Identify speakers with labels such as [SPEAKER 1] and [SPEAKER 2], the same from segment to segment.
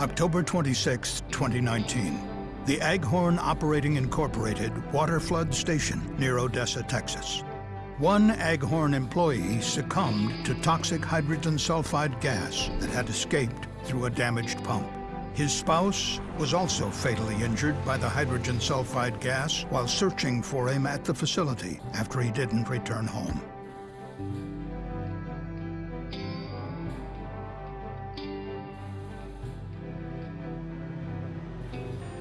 [SPEAKER 1] October 26, 2019. The Aghorn Operating Incorporated water flood station near Odessa, Texas. One Aghorn employee succumbed to toxic hydrogen sulfide gas that had escaped through a damaged pump. His spouse was also fatally injured by the hydrogen sulfide gas while searching for him at the facility after he didn't return home.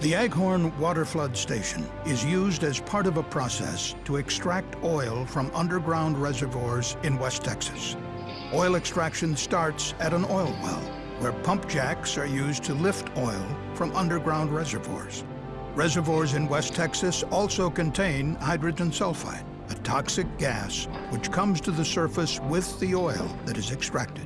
[SPEAKER 1] The Aghorn Waterflood Station is used as part of a process to extract oil from underground reservoirs in West Texas. Oil extraction starts at an oil well, where pump jacks are used to lift oil from underground reservoirs. Reservoirs in West Texas also contain hydrogen sulfide, a toxic gas which comes to the surface with the oil that is extracted.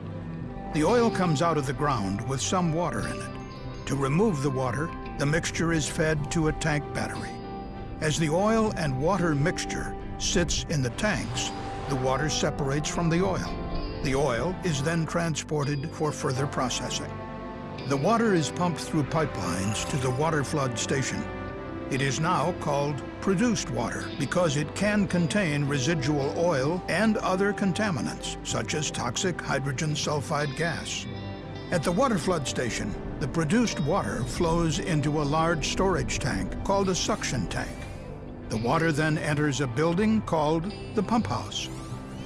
[SPEAKER 1] The oil comes out of the ground with some water in it. To remove the water, the mixture is fed to a tank battery. As the oil and water mixture sits in the tanks, the water separates from the oil. The oil is then transported for further processing. The water is pumped through pipelines to the water flood station. It is now called produced water because it can contain residual oil and other contaminants, such as toxic hydrogen sulfide gas. At the water flood station, the produced water flows into a large storage tank called a suction tank. The water then enters a building called the pump house.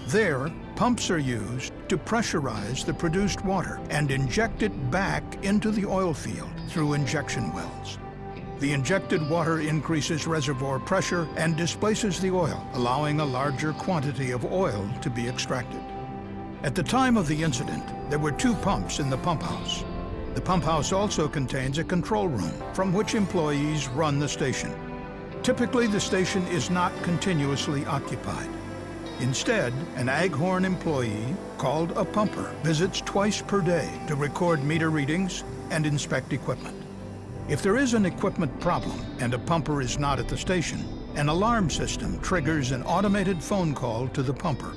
[SPEAKER 1] There, pumps are used to pressurize the produced water and inject it back into the oil field through injection wells. The injected water increases reservoir pressure and displaces the oil, allowing a larger quantity of oil to be extracted. At the time of the incident, there were two pumps in the pump house. The pump house also contains a control room from which employees run the station. Typically, the station is not continuously occupied. Instead, an Aghorn employee, called a pumper, visits twice per day to record meter readings and inspect equipment. If there is an equipment problem and a pumper is not at the station, an alarm system triggers an automated phone call to the pumper.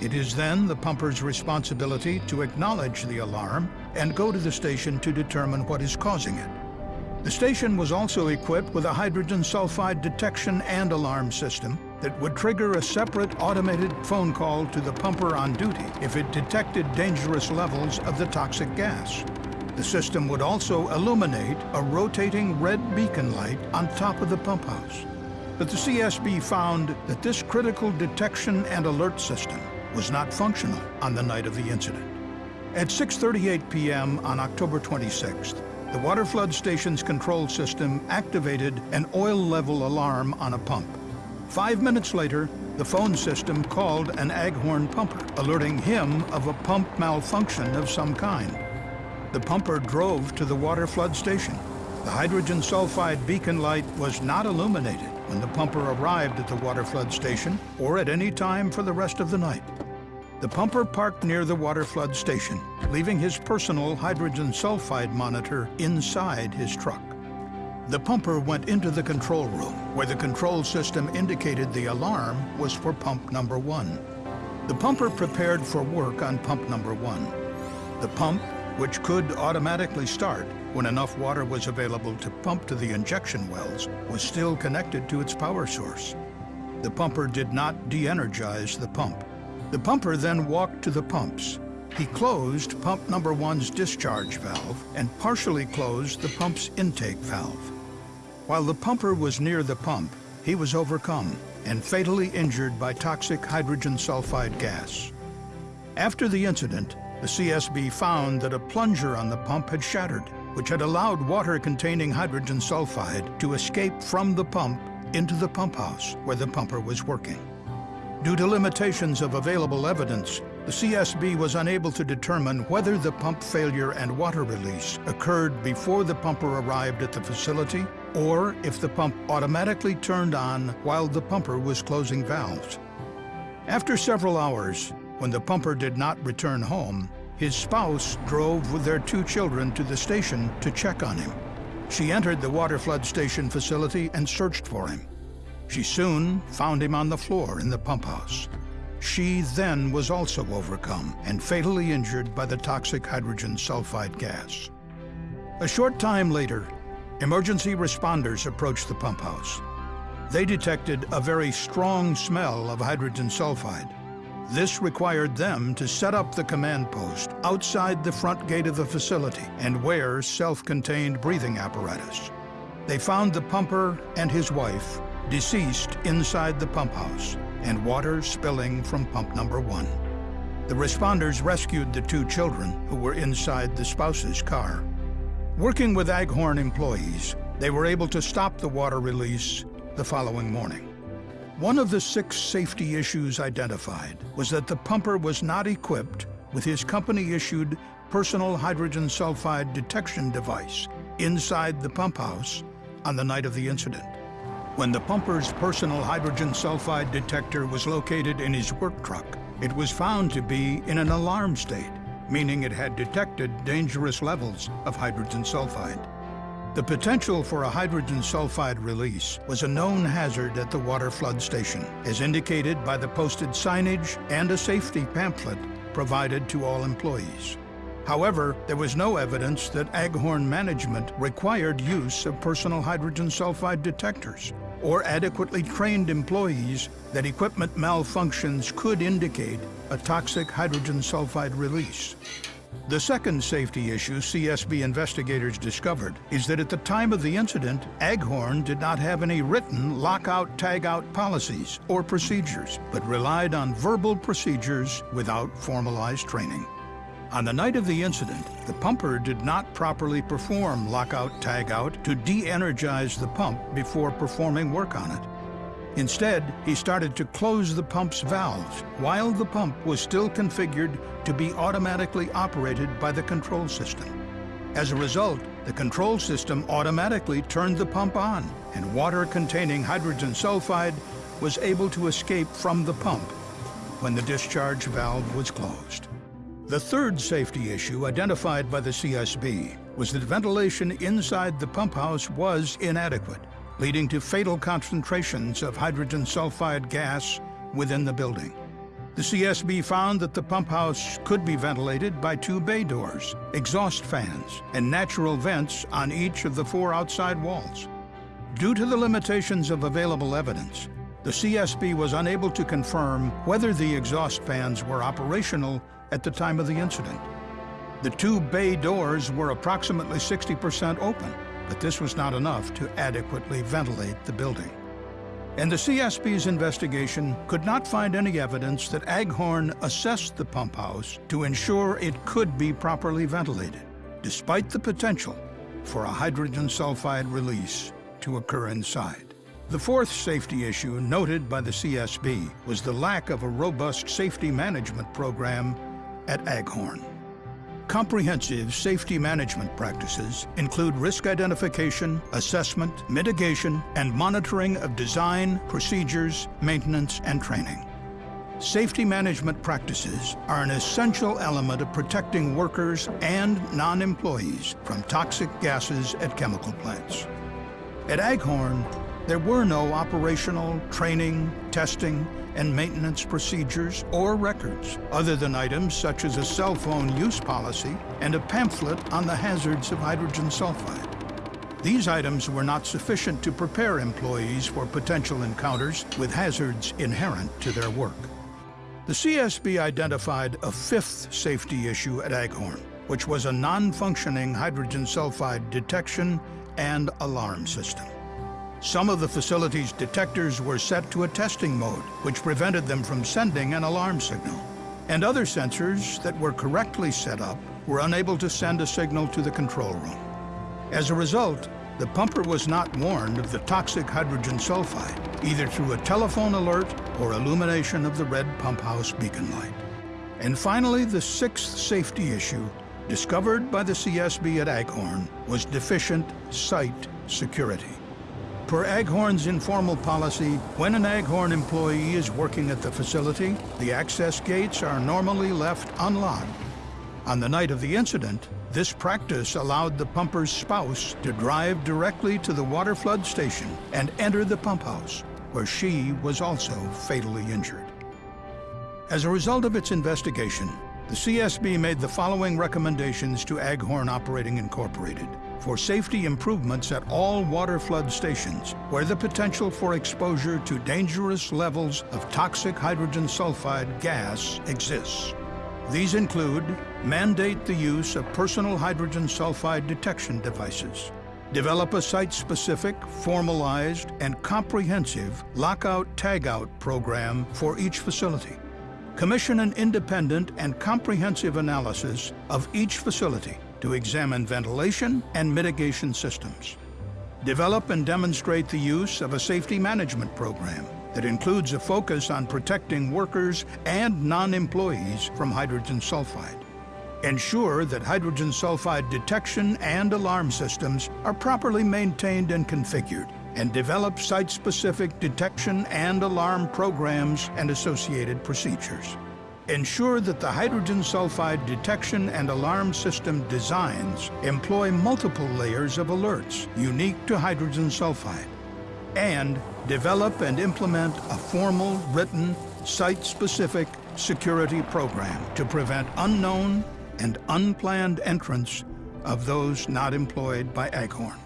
[SPEAKER 1] It is then the pumper's responsibility to acknowledge the alarm and go to the station to determine what is causing it. The station was also equipped with a hydrogen sulfide detection and alarm system that would trigger a separate automated phone call to the pumper on duty if it detected dangerous levels of the toxic gas. The system would also illuminate a rotating red beacon light on top of the pump house. But the CSB found that this critical detection and alert system was not functional on the night of the incident. At 6.38 p.m. on October 26th, the water flood station's control system activated an oil level alarm on a pump. Five minutes later, the phone system called an Aghorn pumper, alerting him of a pump malfunction of some kind. The pumper drove to the water flood station. The hydrogen sulfide beacon light was not illuminated when the pumper arrived at the water flood station or at any time for the rest of the night. The pumper parked near the water flood station, leaving his personal hydrogen sulfide monitor inside his truck. The pumper went into the control room, where the control system indicated the alarm was for pump number one. The pumper prepared for work on pump number one. The pump, which could automatically start when enough water was available to pump to the injection wells, was still connected to its power source. The pumper did not de-energize the pump. The pumper then walked to the pumps. He closed pump number one's discharge valve and partially closed the pump's intake valve. While the pumper was near the pump, he was overcome and fatally injured by toxic hydrogen sulfide gas. After the incident, the CSB found that a plunger on the pump had shattered, which had allowed water containing hydrogen sulfide to escape from the pump into the pump house where the pumper was working. Due to limitations of available evidence, the CSB was unable to determine whether the pump failure and water release occurred before the pumper arrived at the facility or if the pump automatically turned on while the pumper was closing valves. After several hours, when the pumper did not return home, his spouse drove with their two children to the station to check on him. She entered the water flood station facility and searched for him. She soon found him on the floor in the pump house. She then was also overcome and fatally injured by the toxic hydrogen sulfide gas. A short time later, emergency responders approached the pump house. They detected a very strong smell of hydrogen sulfide. This required them to set up the command post outside the front gate of the facility and wear self-contained breathing apparatus. They found the pumper and his wife deceased inside the pump house and water spilling from pump number one. The responders rescued the two children who were inside the spouse's car. Working with Aghorn employees, they were able to stop the water release the following morning. One of the six safety issues identified was that the pumper was not equipped with his company-issued personal hydrogen sulfide detection device inside the pump house on the night of the incident. When the pumper's personal hydrogen sulfide detector was located in his work truck, it was found to be in an alarm state, meaning it had detected dangerous levels of hydrogen sulfide. The potential for a hydrogen sulfide release was a known hazard at the water flood station, as indicated by the posted signage and a safety pamphlet provided to all employees. However, there was no evidence that Aghorn management required use of personal hydrogen sulfide detectors or adequately trained employees that equipment malfunctions could indicate a toxic hydrogen sulfide release. The second safety issue CSB investigators discovered is that at the time of the incident, Aghorn did not have any written lockout-tagout policies or procedures, but relied on verbal procedures without formalized training. On the night of the incident, the pumper did not properly perform lockout-tagout to de-energize the pump before performing work on it. Instead, he started to close the pump's valves while the pump was still configured to be automatically operated by the control system. As a result, the control system automatically turned the pump on, and water containing hydrogen sulfide was able to escape from the pump when the discharge valve was closed. The third safety issue identified by the CSB was that ventilation inside the pump house was inadequate leading to fatal concentrations of hydrogen sulfide gas within the building. The CSB found that the pump house could be ventilated by two bay doors, exhaust fans, and natural vents on each of the four outside walls. Due to the limitations of available evidence, the CSB was unable to confirm whether the exhaust fans were operational at the time of the incident. The two bay doors were approximately 60% open, but this was not enough to adequately ventilate the building. And the CSB's investigation could not find any evidence that Aghorn assessed the pump house to ensure it could be properly ventilated, despite the potential for a hydrogen sulfide release to occur inside. The fourth safety issue noted by the CSB was the lack of a robust safety management program at Aghorn. Comprehensive safety management practices include risk identification, assessment, mitigation, and monitoring of design, procedures, maintenance, and training. Safety management practices are an essential element of protecting workers and non-employees from toxic gases at chemical plants. At Aghorn, there were no operational, training, testing, and maintenance procedures or records, other than items such as a cell phone use policy and a pamphlet on the hazards of hydrogen sulfide. These items were not sufficient to prepare employees for potential encounters with hazards inherent to their work. The CSB identified a fifth safety issue at Aghorn, which was a non-functioning hydrogen sulfide detection and alarm system. Some of the facility's detectors were set to a testing mode, which prevented them from sending an alarm signal. And other sensors that were correctly set up were unable to send a signal to the control room. As a result, the pumper was not warned of the toxic hydrogen sulfide, either through a telephone alert or illumination of the red pump house beacon light. And finally, the sixth safety issue discovered by the CSB at Aghorn was deficient site security. Per Aghorn's informal policy, when an Aghorn employee is working at the facility, the access gates are normally left unlocked. On the night of the incident, this practice allowed the pumper's spouse to drive directly to the water flood station and enter the pump house, where she was also fatally injured. As a result of its investigation, The CSB made the following recommendations to Aghorn Operating Incorporated for safety improvements at all water flood stations where the potential for exposure to dangerous levels of toxic hydrogen sulfide gas exists. These include mandate the use of personal hydrogen sulfide detection devices, develop a site-specific, formalized, and comprehensive lockout-tagout program for each facility, commission an independent and comprehensive analysis of each facility to examine ventilation and mitigation systems. Develop and demonstrate the use of a safety management program that includes a focus on protecting workers and non-employees from hydrogen sulfide. Ensure that hydrogen sulfide detection and alarm systems are properly maintained and configured, and develop site-specific detection and alarm programs and associated procedures. Ensure that the hydrogen sulfide detection and alarm system designs employ multiple layers of alerts unique to hydrogen sulfide. And develop and implement a formal, written, site-specific security program to prevent unknown and unplanned entrance of those not employed by Aghorn.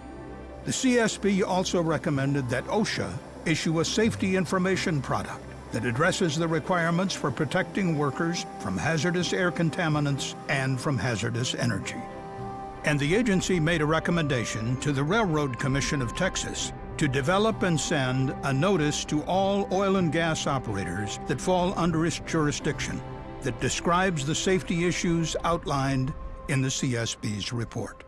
[SPEAKER 1] The CSB also recommended that OSHA issue a safety information product that addresses the requirements for protecting workers from hazardous air contaminants and from hazardous energy. And the agency made a recommendation to the Railroad Commission of Texas to develop and send a notice to all oil and gas operators that fall under its jurisdiction that describes the safety issues outlined in the CSB's report.